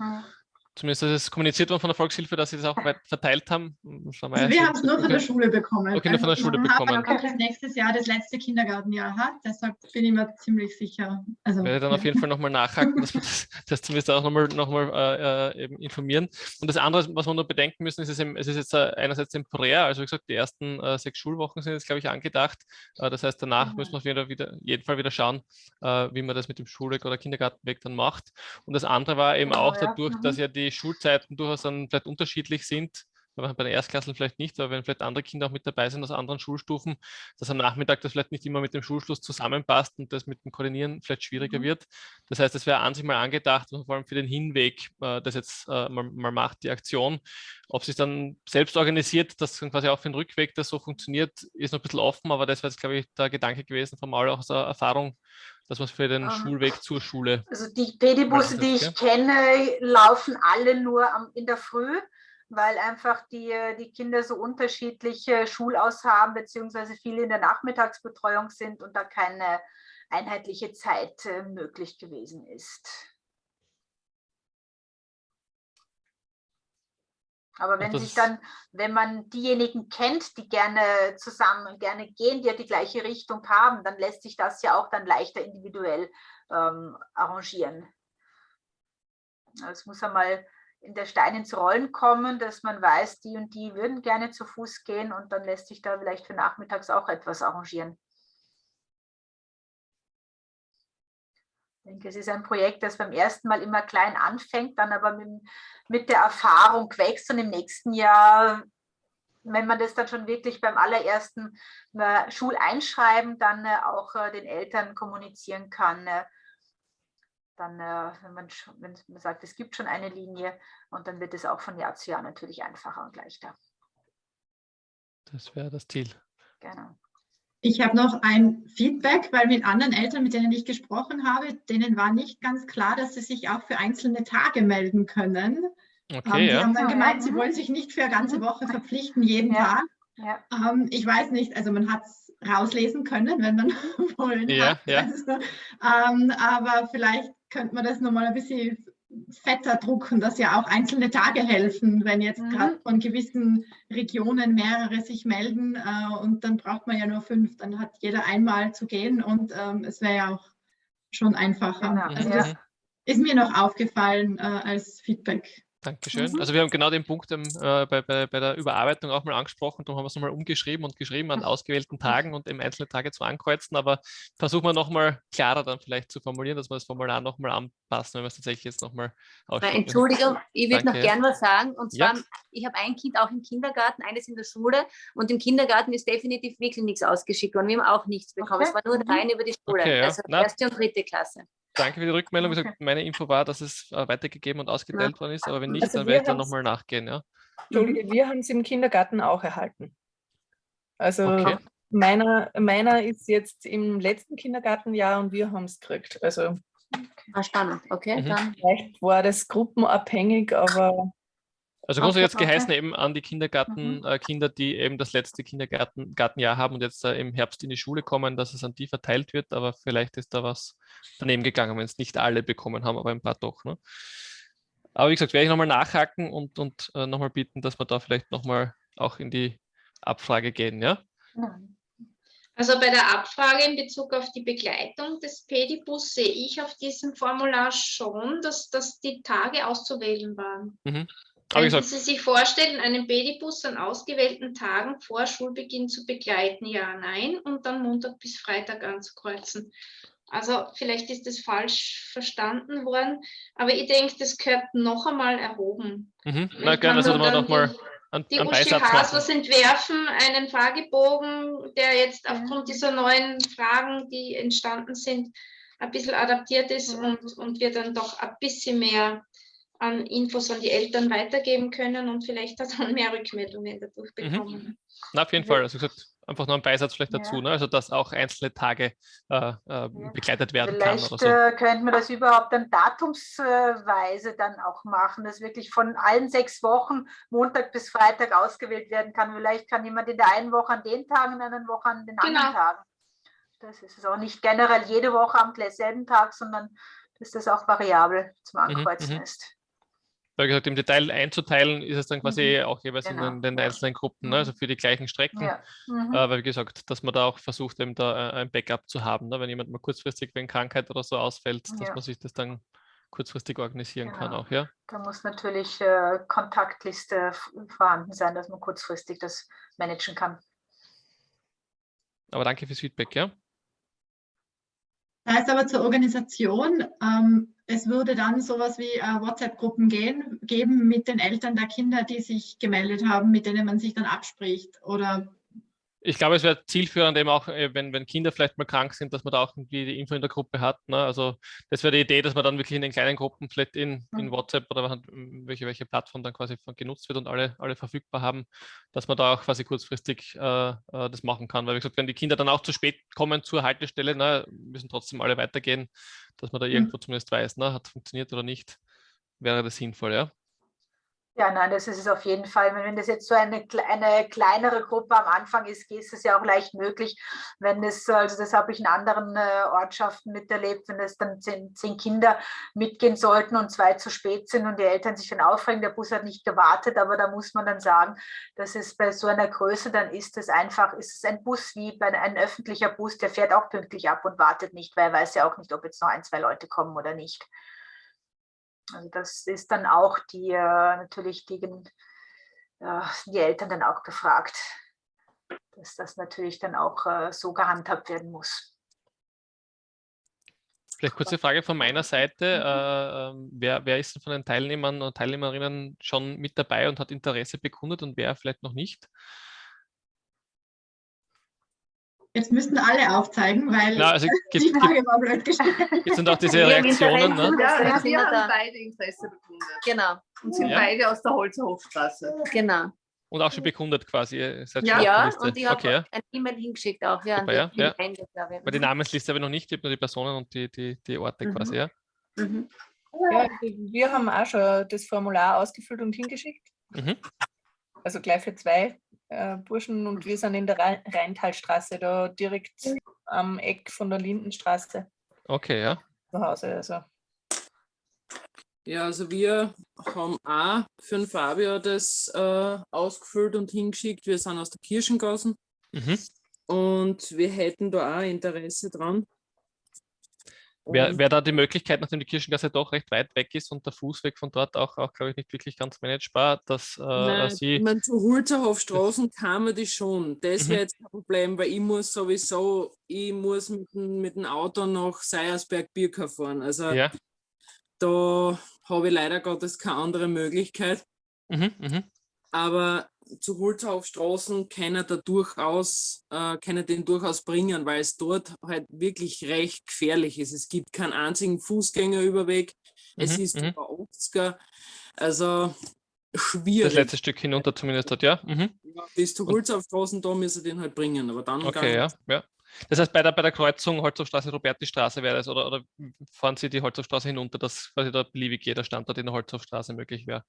Zumindest ist es kommuniziert worden von der Volkshilfe, dass sie das auch weit verteilt haben. Schauen Also ja, wir haben es nur von der Schule bekommen. Okay, nur von der Also Schule bekommen. auch das nächstes Jahr das letzte Kindergartenjahr hat, deshalb bin ich mir ziemlich sicher. Also, werde dann auf jeden Fall nochmal nachhaken, dass wir das, das zumindest auch nochmal noch mal, äh, äh, eben informieren. Und das andere, was wir nur bedenken müssen, ist, es, eben, es ist jetzt äh, einerseits temporär, also wie gesagt, die ersten äh, sechs Schulwochen sind jetzt, glaube ich, angedacht. Äh, das heißt, danach Mhm. müssen wir wieder, wieder, jeden Fall wieder schauen, äh, wie man das mit dem Schulweg oder Kindergartenweg dann macht. Und das andere war eben Genau, auch dadurch, Mhm. dass ja die Schulzeiten durchaus dann vielleicht unterschiedlich sind, bei den Erstklasseln vielleicht nicht, aber wenn vielleicht andere Kinder auch mit dabei sind aus anderen Schulstufen, dass am Nachmittag das vielleicht nicht immer mit dem Schulschluss zusammenpasst und das mit dem Koordinieren vielleicht schwieriger Mhm. wird. Das heißt, es wäre an sich mal angedacht, und vor allem für den Hinweg, äh, das jetzt äh, mal, mal macht, die Aktion. Ob sich dann selbst organisiert, dass dann quasi auch für den Rückweg das so funktioniert, ist noch ein bisschen offen, aber das wäre jetzt, glaube ich, der Gedanke gewesen von Maul auch aus der Erfahrung, dass man es für den Ähm, Schulweg zur Schule. Also die Pedibusse, die ich kenne, laufen alle nur am, in der Früh, weil einfach die, die Kinder so unterschiedliche Schulaus haben, beziehungsweise viele in der Nachmittagsbetreuung sind und da keine einheitliche Zeit äh, möglich gewesen ist. Aber wenn sich dann, wenn man diejenigen kennt, die gerne zusammen, gerne gehen, die ja die gleiche Richtung haben, dann lässt sich das ja auch dann leichter individuell ähm, arrangieren. Es muss einmal in der Stein ins Rollen kommen, dass man weiß, die und die würden gerne zu Fuß gehen und dann lässt sich da vielleicht für nachmittags auch etwas arrangieren. Ich denke, es ist ein Projekt, das beim ersten Mal immer klein anfängt, dann aber mit, mit der Erfahrung wächst und im nächsten Jahr, wenn man das dann schon wirklich beim allerersten Schuleinschreiben dann äh, auch äh, den Eltern kommunizieren kann, äh, dann, äh, wenn, man, wenn man sagt, es gibt schon eine Linie und dann wird es auch von Jahr zu Jahr natürlich einfacher und leichter. Das wäre das Ziel. Genau. Ich habe noch ein Feedback, weil mit anderen Eltern, mit denen ich gesprochen habe, denen war nicht ganz klar, dass sie sich auch für einzelne Tage melden können. Ähm, Okay, die ja. haben dann gemeint, sie wollen sich nicht für eine ganze Mhm. Woche verpflichten, jeden Ja. Tag. Ja. Ähm, ich weiß nicht, also man hat es rauslesen können, wenn man wollen Ja, hat. ja. Also, ähm, aber vielleicht könnte man das nochmal ein bisschen fetter drucken, dass ja auch einzelne Tage helfen, wenn jetzt Mhm. gerade von gewissen Regionen mehrere sich melden äh, und dann braucht man ja nur fünf, dann hat jeder einmal zu gehen und ähm, es wäre ja auch schon einfacher. Genau, Also ja. das ist mir noch aufgefallen äh, als Feedback. Dankeschön. Mhm. Also wir haben genau den Punkt ähm, äh, bei, bei, bei der Überarbeitung auch mal angesprochen, darum haben wir es nochmal umgeschrieben und geschrieben an ausgewählten Tagen und eben einzelne Tage zu ankreuzen, aber versuchen wir nochmal klarer dann vielleicht zu formulieren, dass wir das Formular nochmal anpassen, wenn wir es tatsächlich jetzt nochmal aussprechen. Entschuldigung, ich würde noch Danke. gern was sagen. Und Ja. zwar, ich habe ein Kind auch im Kindergarten, eines in der Schule. Und im Kindergarten ist definitiv wirklich nichts ausgeschickt worden. Wir haben auch nichts bekommen. Okay. Es war nur Mhm. rein über die Schule. Okay, ja. Also erste und dritte Klasse. Danke für die Rückmeldung. Wie gesagt, meine Info war, dass es äh, weitergegeben und ausgeteilt worden ist, aber wenn nicht, Also dann werde ich dann nochmal nachgehen. Ja? Entschuldige, wir haben es im Kindergarten auch erhalten. Also Okay. meiner, meiner ist jetzt im letzten Kindergartenjahr und wir haben es gekriegt. Also Ah, spannend. Okay, Mhm. dann. vielleicht war das gruppenabhängig, aber Also grundsätzlich jetzt geheißen eben an die Kindergartenkinder, die eben das letzte Kindergartenjahr haben und jetzt äh, im Herbst in die Schule kommen, dass es an die verteilt wird, aber vielleicht ist da was daneben gegangen, wenn es nicht alle bekommen haben, aber ein paar doch. Ne? Aber wie gesagt, werde ich nochmal nachhaken und, und äh, nochmal bitten, dass wir da vielleicht nochmal auch in die Abfrage gehen, ja? Also bei der Abfrage in Bezug auf die Begleitung des Pedibus sehe ich auf diesem Formular schon, dass, dass die Tage auszuwählen waren. Mhm. Können gesagt, Sie sich vorstellen, einen Babybus an ausgewählten Tagen vor Schulbeginn zu begleiten? Ja, nein. Und dann Montag bis Freitag anzukreuzen. Also vielleicht ist das falsch verstanden worden, aber ich denke, das gehört noch einmal erhoben. mhm. Na gerne, also man dann nochmal die- einen, Die Uschi. Haslers entwerfen einen Fragebogen, der jetzt aufgrund dieser neuen Fragen, die entstanden sind, ein bisschen adaptiert ist und, und wir dann doch ein bisschen mehr an Infos an die Eltern weitergeben können und vielleicht auch dann mehr Rückmeldungen dadurch Mhm. bekommen. Na, auf jeden Fall. Also gesagt, einfach noch ein Beisatz vielleicht Ja. dazu, ne? also dass auch einzelne Tage äh, äh, begleitet werden kann Vielleicht oder so. äh, könnte man das überhaupt dann datumsweise dann auch machen, dass wirklich von allen sechs Wochen Montag bis Freitag ausgewählt werden kann. Vielleicht kann jemand in der einen Woche an den Tagen, in der anderen Woche an den Genau. anderen Tagen. Das ist es auch nicht generell jede Woche am selben Tag, sondern dass das auch variabel zum Mhm, Ankreuzen mhm. ist. Wie gesagt, im Detail einzuteilen ist es dann quasi auch jeweils in Genau. den, den einzelnen Gruppen, ne? Mhm. also für die gleichen Strecken. Ja. Mhm. Äh, weil wie gesagt, dass man da auch versucht, eben da äh, ein Backup zu haben, ne? wenn jemand mal kurzfristig wegen Krankheit oder so ausfällt, dass Ja. man sich das dann kurzfristig organisieren kann Genau. auch, ja. Da muss natürlich äh, Kontaktliste vorhanden sein, dass man kurzfristig das managen kann. Aber danke fürs Feedback, ja. Das heißt aber zur Organisation, ähm, es würde dann sowas wie äh, WhatsApp-Gruppen geben mit den Eltern der Kinder, die sich gemeldet haben, mit denen man sich dann abspricht. Oder Ich glaube, es wäre zielführend eben auch, äh, wenn, wenn Kinder vielleicht mal krank sind, dass man da auch irgendwie die Info in der Gruppe hat. Ne? Also das wäre die Idee, dass man dann wirklich in den kleinen Gruppen vielleicht in, in Mhm. WhatsApp oder halt, m, welche, welche Plattform dann quasi genutzt wird und alle, alle verfügbar haben, dass man da auch quasi kurzfristig äh, äh, das machen kann. Weil wie gesagt, wenn die Kinder dann auch zu spät kommen zur Haltestelle, ne, müssen trotzdem alle weitergehen, dass man da irgendwo zumindest weiß, ne, hat funktioniert oder nicht, wäre das sinnvoll, ja. Ja, nein, das ist es auf jeden Fall. Wenn das jetzt so eine, eine kleinere Gruppe am Anfang ist, ist es ja auch leicht möglich, wenn es, also das habe ich in anderen äh, Ortschaften miterlebt, wenn es dann zehn, zehn Kinder mitgehen sollten und zwei zu spät sind und die Eltern sich dann aufregen, der Bus hat nicht gewartet, aber da muss man dann sagen, dass es bei so einer Größe dann ist es einfach, ist es ein Bus wie bei ein öffentlicher Bus, der fährt auch pünktlich ab und wartet nicht, weil er weiß ja auch nicht, ob jetzt noch ein, zwei Leute kommen oder nicht. Also das ist dann auch die äh, natürlich die, die Eltern dann auch gefragt, dass das natürlich dann auch äh, so gehandhabt werden muss. Vielleicht kurze Frage von meiner Seite. Äh, ähm, wer, wer ist denn von den Teilnehmern und Teilnehmerinnen schon mit dabei und hat Interesse bekundet und wer vielleicht noch nicht? Jetzt müssten alle aufzeigen, weil Na, also die gibt, Frage gibt, war blöd gestellt. gibt sind auch diese Wir Reaktionen. Ne? Ja, wir da. haben beide Interesse bekundet Genau, und sind Ja. beide aus der Holzerhofstraße. genau. Und auch schon bekundet quasi. Ja. Ja, und ich habe okay, ja. ein E-Mail hingeschickt auch ja, Super, die ja, ja. Ich. Weil die Namensliste habe ich noch nicht, ich habe nur die Personen und die, die, die Orte Mhm. quasi, ja. Mhm. Ja, wir haben auch schon das Formular ausgefüllt und hingeschickt. Mhm. Also gleich für zwei äh, Burschen und wir sind in der Rhein- Rheintalstraße, da direkt am Eck von der Lindenstraße Okay, ja. zu Hause. Also Ja, also wir haben auch für den Fabio das äh, ausgefüllt und hingeschickt. Wir sind aus der Kirchengassen Mhm. und wir hätten da auch Interesse dran. Wäre wär da die Möglichkeit, nachdem die Kirchengasse doch recht weit weg ist und der Fußweg von dort auch, auch glaube ich, nicht wirklich ganz managebar, dass äh, Nein, ich Sie. meine, zu Hulzerhofstraßen kann man das schon. Das Mhm. wäre jetzt kein Problem, weil ich muss sowieso, ich muss mit dem, mit dem Auto nach Seiersberg Birka fahren. Also Ja. da habe ich leider Gottes keine andere Möglichkeit. Mhm, mhm. Aber zu Hulzerhofstraßen kann er da durchaus, äh, kann er den durchaus bringen, weil es dort halt wirklich recht gefährlich ist. Es gibt keinen einzigen Fußgängerüberweg. Es Mhm, ist mhm. über 80er. Also Das schwierig. letzte Stück hinunter zumindest dort, ja. Mhm. Ja, bis zu Holzhaufstraßen, da müssen wir den halt bringen, aber dann Okay, ja, ja. Das heißt, bei der, bei der Kreuzung Holzhofstraße, Roberti-Straße wäre das, oder, oder fahren Sie die Holzhofstraße hinunter, dass quasi da beliebig jeder Standort in der Holzhofstraße möglich wäre?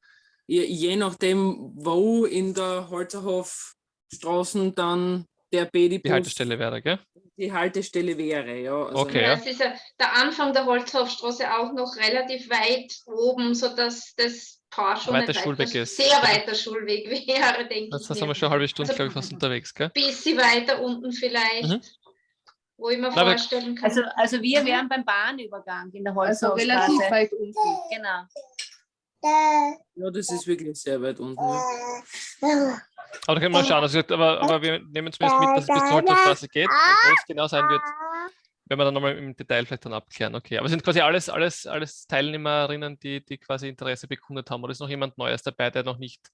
Je, nachdem, wo in der Holzerhofstraßen dann der Bedibus Die Haltestelle wäre, gell? die Haltestelle wäre, ja. Also, Okay, Ja, es ist ja der Anfang der Holzhofstraße auch noch relativ weit oben, sodass das Paar schon Weiter ein Schulweg ist. sehr weiter Schulweg wäre, denke Das ich. sind wir schon eine halbe Stunde, Also- glaube ich, fast unterwegs, gell? Bisschen weiter unten vielleicht, Mhm. wo ich mir aber- vorstellen kann. Also, also wir wären beim Bahnübergang in der Also Holzhofstraße. relativ weit unten. Genau. Ja, das ist wirklich sehr weit unten. Ja. Aber da können wir mal schauen. Also, aber, aber wir nehmen zumindest mit, dass es bis zur Holzstraße geht. Wo es genau sein wird, werden wir dann nochmal im Detail vielleicht dann abklären. Okay, aber sind quasi alles, alles, alles Teilnehmerinnen, die, die quasi Interesse bekundet haben? Oder ist noch jemand Neues dabei, der noch nicht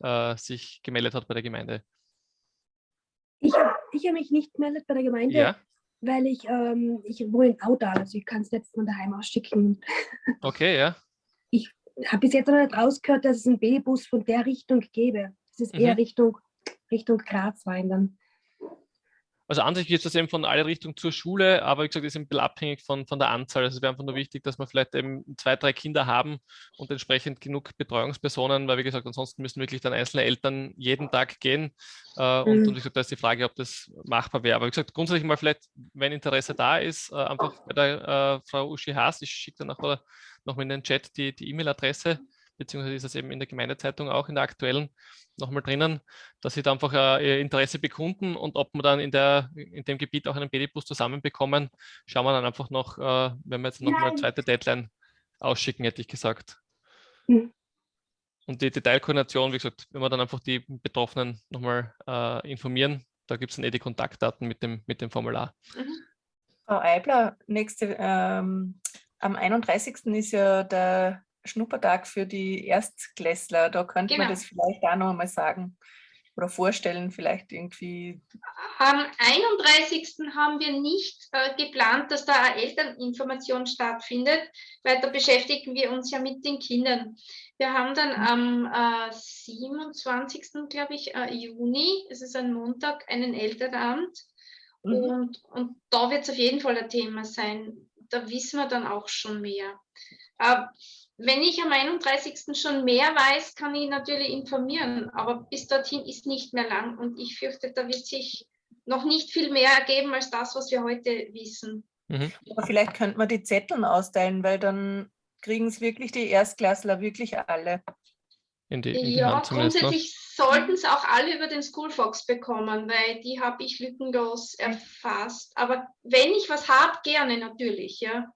äh, sich gemeldet hat bei der Gemeinde? Ich, ich habe mich nicht gemeldet bei der Gemeinde, Ja, weil ich, ähm, ich wohne in Audal, also ich kann es nicht von daheim aus schicken. okay, ja. Ich habe bis jetzt noch nicht rausgehört, dass es einen B-Bus von der Richtung gäbe. Es ist eher Mhm. Richtung, Richtung Graz rein dann. Also an sich geht das eben von alle Richtung zur Schule, aber wie gesagt, ist ein bisschen abhängig von, von der Anzahl. Also es wäre einfach nur wichtig, dass wir vielleicht eben zwei, drei Kinder haben und entsprechend genug Betreuungspersonen, weil wie gesagt, ansonsten müssen wirklich dann einzelne Eltern jeden Tag gehen. Äh, und, Mhm. und wie gesagt, da ist die Frage, ob das machbar wäre. Aber wie gesagt, grundsätzlich mal vielleicht, wenn Interesse da ist, äh, einfach bei der äh, Frau Uschi Haas, ich schicke dann nachher noch mal in den Chat die die E-Mail-Adresse, beziehungsweise ist das eben in der Gemeindezeitung auch in der aktuellen nochmal drinnen, dass sie da einfach äh, ihr Interesse bekunden und ob wir dann in, der, in dem Gebiet auch einen BD-Bus zusammenbekommen, schauen wir dann einfach noch, äh, wenn wir jetzt nochmal eine zweite Deadline ausschicken, hätte ich gesagt. Mhm. Und die Detailkoordination, wie gesagt, wenn wir dann einfach die Betroffenen nochmal äh, informieren, da gibt es dann eh die Kontaktdaten mit dem, mit dem Formular. Frau Eibler, nächste, ähm, am 31. ist ja der Schnuppertag für die Erstklässler. Da könnte man Genau. das vielleicht auch noch einmal sagen oder vorstellen, vielleicht irgendwie. Am 31. haben wir nicht äh, geplant, dass da eine Elterninformation stattfindet, weil da beschäftigen wir uns ja mit den Kindern. Wir haben dann am äh, 27. glaube ich, äh, Juni, es ist ein Montag, einen Elternabend. Mhm. Und, und da wird es auf jeden Fall ein Thema sein. Da wissen wir dann auch schon mehr. Wenn ich am 31. schon mehr weiß, kann ich natürlich informieren, aber bis dorthin ist nicht mehr lang und ich fürchte, da wird sich noch nicht viel mehr ergeben als das, was wir heute wissen. Mhm. Aber vielleicht könnte man die Zetteln austeilen, weil dann kriegen es wirklich die Erstklässler wirklich alle. In die, in die Ja. Ne? grundsätzlich sollten es auch alle über den Schoolfox bekommen, weil die habe ich lückenlos erfasst. Aber wenn ich was habe, gerne natürlich, ja.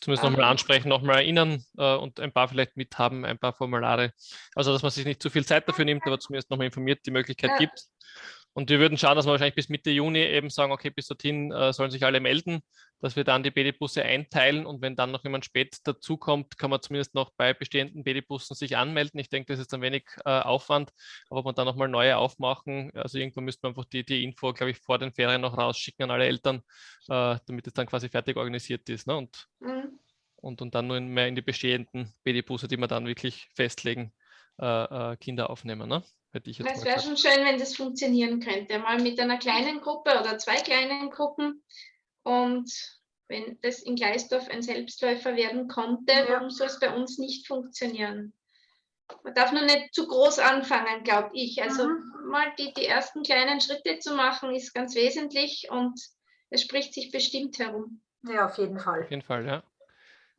Zumindest nochmal Ähm, ansprechen, nochmal erinnern äh, und ein paar vielleicht mithaben, ein paar Formulare. Also, dass man sich nicht zu viel Zeit dafür nimmt, aber zumindest nochmal informiert, die Möglichkeit Ja. gibt. Und wir würden schauen, dass wir wahrscheinlich bis Mitte Juni eben sagen, okay, bis dorthin äh, sollen sich alle melden, dass wir dann die BD-Busse einteilen und wenn dann noch jemand spät dazukommt, kann man zumindest noch bei bestehenden BD-Bussen sich anmelden. Ich denke, das ist dann wenig äh, Aufwand, aber ob man dann nochmal neue aufmachen, also irgendwann müsste man einfach die, die Info, glaube ich, vor den Ferien noch rausschicken an alle Eltern, äh, damit es dann quasi fertig organisiert ist. Ne? Und Mhm. und, und dann nur mehr in die bestehenden BD-Busse, die wir dann wirklich festlegen, äh, äh, Kinder aufnehmen. Ne? Hätte ich jetzt Es wäre schon schön, wenn das funktionieren könnte. Mal mit einer kleinen Gruppe oder zwei kleinen Gruppen. Und wenn das in Gleisdorf ein Selbstläufer werden konnte, Ja. warum soll es bei uns nicht funktionieren? Man darf nur nicht zu groß anfangen, glaube ich. Also Mhm. mal die, die ersten kleinen Schritte zu machen, ist ganz wesentlich und es spricht sich bestimmt herum. Ja, auf jeden Fall. Auf jeden Fall, ja.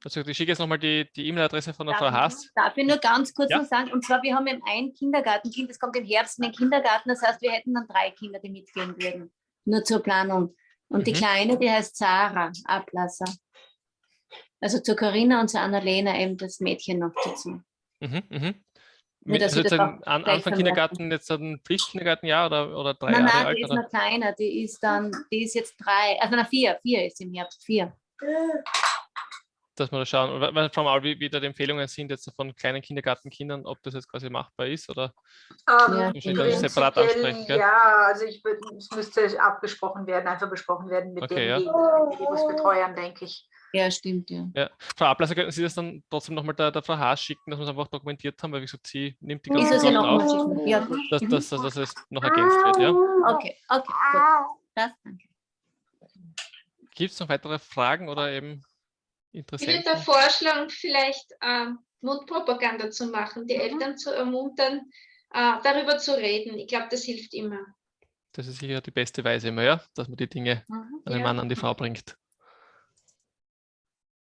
Also ich schicke jetzt nochmal die die E-Mail-Adresse von der Darf Frau ich- Haas. Darf ich nur ganz kurz Ja. noch sagen? Und zwar, wir haben eben ein Kindergartenkind, das kommt im Herbst in den Kindergarten. Das heißt, wir hätten dann drei Kinder, die mitgehen würden. Nur zur Planung. Und die Mhm. Kleine, die heißt Sarah Ablasser. Also zur Corinna und zur Annalena eben das Mädchen noch dazu. Mhm, mhm. Mit, also jetzt an, Anfang. Kindergarten, jetzt ein Pflichtkindergartenjahr oder, oder drei Nein, Jahre nein, alt? die ist Oder? noch kleiner. Die ist dann, die ist jetzt drei, also na vier, vier ist im Herbst, vier. Dass wir da schauen, weil- weil, Frau Maul, wie, wie da die Empfehlungen sind jetzt von kleinen Kindergartenkindern, ob das jetzt quasi machbar ist oder Ja. Ähm, separat ansprechen, gell? Ja, also ich es müsste abgesprochen werden, einfach besprochen werden mit Okay, ja. den Babybusbetreuern, denke ich. Ja, stimmt, ja. Ja, Frau Ablasser, könnten Sie das dann trotzdem nochmal der, der Frau Haas schicken, dass wir es einfach dokumentiert haben, weil wie gesagt, sie nimmt die Ist ganzen das ja Sachen noch auf, mal Ja, gut. dass, Mhm. dass, dass, dass es noch ergänzt wird. Ja. Okay, okay, gut. Das, danke. Gibt es noch weitere Fragen oder eben Ich würde da Interessenten? vorschlagen, vielleicht ähm, Mundpropaganda zu machen, die Eltern zu ermuntern, äh, darüber zu reden. Ich glaube, das hilft immer. Das ist sicher die beste Weise immer, ja, dass man die Dinge Mhm. an den Ja. Mann, an die Frau bringt.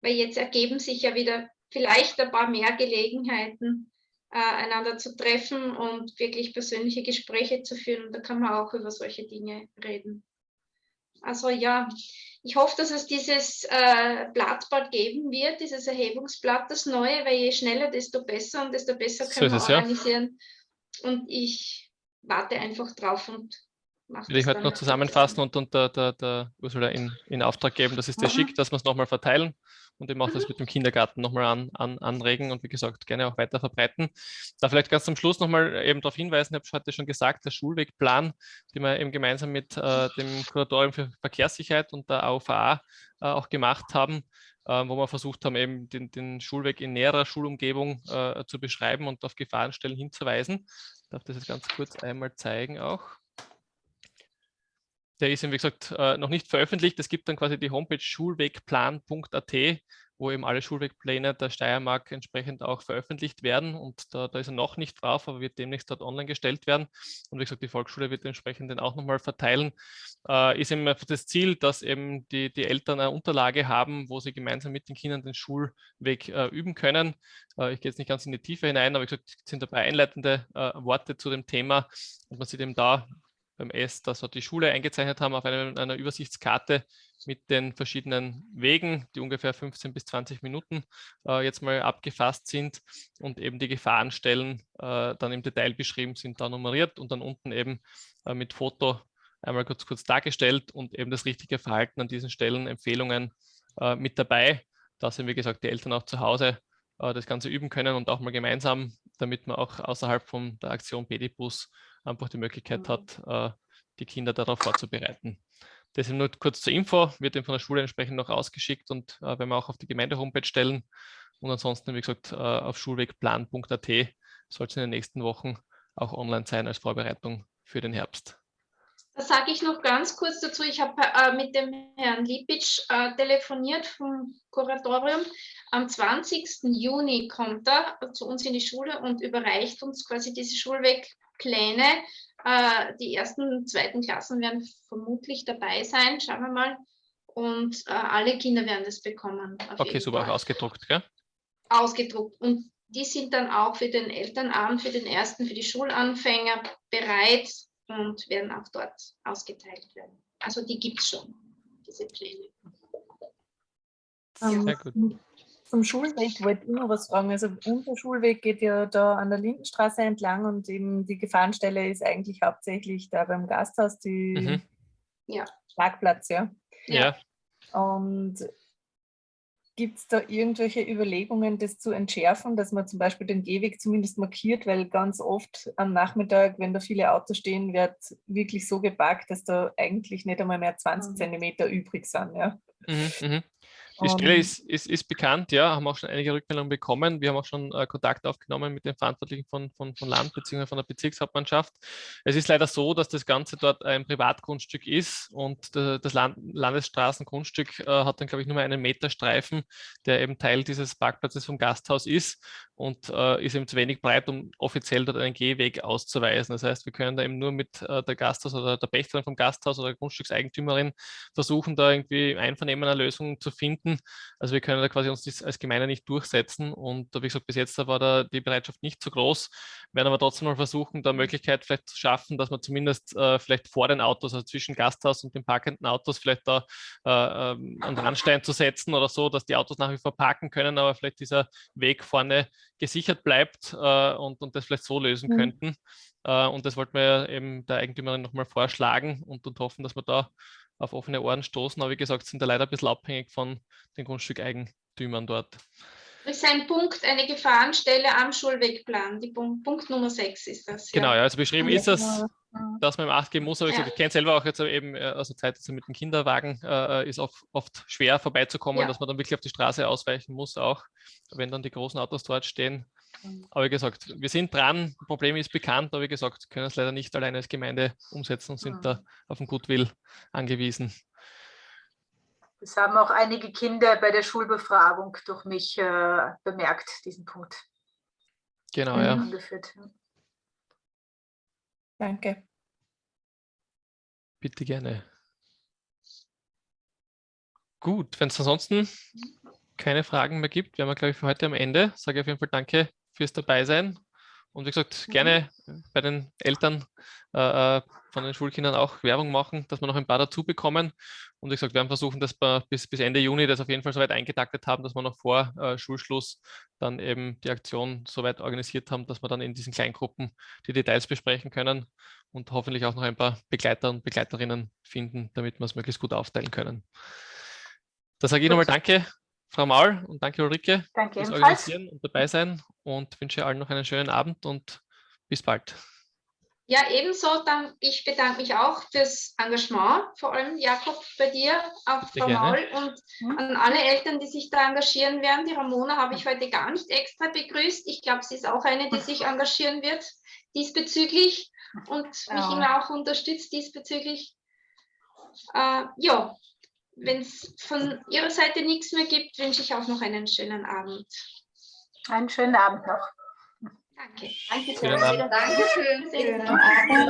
Weil jetzt ergeben sich ja wieder vielleicht ein paar mehr Gelegenheiten, äh, einander zu treffen und wirklich persönliche Gespräche zu führen. Da kann man auch über solche Dinge reden. Also ja, Ich hoffe, dass es dieses äh, Blatt bald geben wird, dieses Erhebungsblatt, das neue, weil je schneller, desto besser und desto besser können so wir es, ja. organisieren. Und ich warte einfach drauf und Will ich heute noch zusammenfassen und, und der, der, der Ursula in, in Auftrag geben, das ist der Mhm. Schick, dass wir es nochmal verteilen und eben auch das Mhm. mit dem Kindergarten nochmal an, an, anregen und wie gesagt gerne auch weiter verbreiten. Da vielleicht ganz zum Schluss nochmal eben darauf hinweisen, ich habe es heute schon gesagt, der Schulwegplan, den wir eben gemeinsam mit äh, dem Kuratorium für Verkehrssicherheit und der AUVA äh, auch gemacht haben, äh, wo wir versucht haben, eben den, den Schulweg in näherer Schulumgebung äh, zu beschreiben und auf Gefahrenstellen hinzuweisen. Ich darf das jetzt ganz kurz einmal zeigen auch. Der ist, eben, wie gesagt, äh, noch nicht veröffentlicht. Es gibt dann quasi die Homepage schulwegplan.at, wo eben alle Schulwegpläne der Steiermark entsprechend auch veröffentlicht werden. Und da, da ist er noch nicht drauf, aber wird demnächst dort online gestellt werden. Und wie gesagt, die Volksschule wird entsprechend den auch nochmal verteilen. Äh, ist eben das Ziel, dass eben die, die Eltern eine Unterlage haben, wo sie gemeinsam mit den Kindern den Schulweg äh, üben können. Äh, ich gehe jetzt nicht ganz in die Tiefe hinein, aber wie gesagt, es sind dabei einleitende äh, Worte zu dem Thema. Und man sieht eben da beim S, dass wir die Schule eingezeichnet haben auf einer, einer Übersichtskarte mit den verschiedenen Wegen, die ungefähr 15 bis 20 Minuten äh, jetzt mal abgefasst sind und eben die Gefahrenstellen äh, dann im Detail beschrieben sind, da nummeriert und dann unten eben äh, mit Foto einmal kurz, kurz dargestellt und eben das richtige Verhalten an diesen Stellen, Empfehlungen äh, mit dabei, dass eben, wie gesagt, die Eltern auch zu Hause äh, das Ganze üben können und auch mal gemeinsam, damit man auch außerhalb von der Aktion Pedibus einfach die Möglichkeit hat, äh, die Kinder darauf vorzubereiten. Das ist nur kurz zur Info, wird eben von der Schule entsprechend noch ausgeschickt und äh, werden wir auch auf die Gemeinde-Homepage stellen. Und ansonsten, wie gesagt, äh, auf schulwegplan.at soll es in den nächsten Wochen auch online sein als Vorbereitung für den Herbst. Da sage ich noch ganz kurz dazu, ich habe äh, mit dem Herrn Lipitsch äh, telefoniert vom Kuratorium. Am 20. Juni kommt er zu uns in die Schule und überreicht uns quasi diese Schulwegpläne. Äh, die ersten und zweiten Klassen werden vermutlich dabei sein, schauen wir mal. Und äh, alle Kinder werden das bekommen. Okay, super, auch Fall. ausgedruckt, gell? Ausgedruckt. Und die sind dann auch für den Elternabend, für den ersten, für die Schulanfänger bereit und werden auch dort ausgeteilt werden. Also die gibt es schon, diese Pläne. Ähm, Sehr gut. Zum Schulweg wollte ich noch was fragen. Also unser Schulweg geht ja da an der Lindenstraße entlang und eben die Gefahrenstelle ist eigentlich hauptsächlich da beim Gasthaus, die Mhm. Ja. Schlagplatz, ja. Ja, Und gibt es da irgendwelche Überlegungen, das zu entschärfen, dass man zum Beispiel den Gehweg zumindest markiert, weil ganz oft am Nachmittag, wenn da viele Autos stehen, wird wirklich so geparkt, dass da eigentlich nicht einmal mehr 20 Mhm. Zentimeter übrig sind. Ja. Mhm, mhm. Die Stelle Ähm, ist, ist, ist bekannt, ja, haben auch schon einige Rückmeldungen bekommen. Wir haben auch schon äh, Kontakt aufgenommen mit den Verantwortlichen von, von, von Land bzw. von der Bezirkshauptmannschaft. Es ist leider so, dass das Ganze dort ein Privatgrundstück ist und äh, das Land Landesstraßengrundstück äh, hat dann, glaube ich, nur mal einen Meterstreifen, der eben Teil dieses Parkplatzes vom Gasthaus ist und äh, ist eben zu wenig breit, um offiziell dort einen Gehweg auszuweisen. Das heißt, wir können da eben nur mit äh, der Gasthaus oder der Pächterin vom Gasthaus oder der Grundstückseigentümerin versuchen, da irgendwie Einvernehmen eine Lösung zu finden. Also wir können da quasi uns das als Gemeinde nicht durchsetzen und wie gesagt, bis jetzt war da die Bereitschaft nicht so groß, werden aber trotzdem mal versuchen, da Möglichkeit vielleicht zu schaffen, dass man zumindest äh, vielleicht vor den Autos, also zwischen Gasthaus und den parkenden Autos, vielleicht da äh, ähm, einen Randstein zu setzen oder so, dass die Autos nach wie vor parken können, aber vielleicht dieser Weg vorne gesichert bleibt äh, und, und das vielleicht so lösen Mhm. könnten. Äh, und das wollten wir eben der Eigentümerin nochmal vorschlagen und, und hoffen, dass wir da auf offene Ohren stoßen. Aber wie gesagt, sind da leider ein bisschen abhängig von den Grundstückeigentümern dort. Das ist ein Punkt, eine Gefahrenstelle am Schulwegplan. Die Punkt, Punkt Nummer 6 ist das. Genau, ja, also beschrieben Ja, ist das, dass man im Acht geben muss, aber ich, Ja. ich kenne selber auch jetzt eben äh, aus der Zeit also mit dem Kinderwagen, äh, ist oft, oft schwer vorbeizukommen, Ja. dass man dann wirklich auf die Straße ausweichen muss, auch wenn dann die großen Autos dort stehen. Aber wie gesagt, wir sind dran, das Problem ist bekannt, aber wie gesagt, können es leider nicht alleine als Gemeinde umsetzen und sind Mhm. da auf den Goodwill angewiesen. Das haben auch einige Kinder bei der Schulbefragung durch mich äh, bemerkt, diesen Punkt Genau, ja. angeführt. Danke. Bitte gerne. Gut, wenn es ansonsten keine Fragen mehr gibt, wären wir, glaube ich, für heute am Ende. Sage auf jeden Fall danke fürs Dabeisein. Und wie gesagt, gerne bei den Eltern äh, äh, von den Schulkindern auch Werbung machen, dass wir noch ein paar dazu bekommen. Und wie gesagt, wir werden versuchen, dass wir bis, bis Ende Juni das auf jeden Fall soweit eingetaktet haben, dass wir noch vor äh, Schulschluss dann eben die Aktion soweit organisiert haben, dass wir dann in diesen Kleingruppen die Details besprechen können und hoffentlich auch noch ein paar Begleiter und Begleiterinnen finden, damit wir es möglichst gut aufteilen können. Da sage ich nochmal Danke, Frau Maul und danke Ulrike Danke fürs ebenfalls. Organisieren und dabei sein und wünsche allen noch einen schönen Abend und bis bald. Ja, ebenso. Dann, ich bedanke mich auch fürs Engagement, vor allem Jakob bei dir, auch Sehr Frau gerne. Maul und an alle Eltern, die sich da engagieren werden. Die Ramona habe ich heute gar nicht extra begrüßt. Ich glaube, sie ist auch eine, die sich engagieren wird diesbezüglich und mich Ja. immer auch unterstützt diesbezüglich. Äh, ja, wenn es von Ihrer Seite nichts mehr gibt, wünsche ich auch noch einen schönen Abend. Einen schönen Abend noch. Danke. Danke Abend. Dankeschön. Schönen Abend.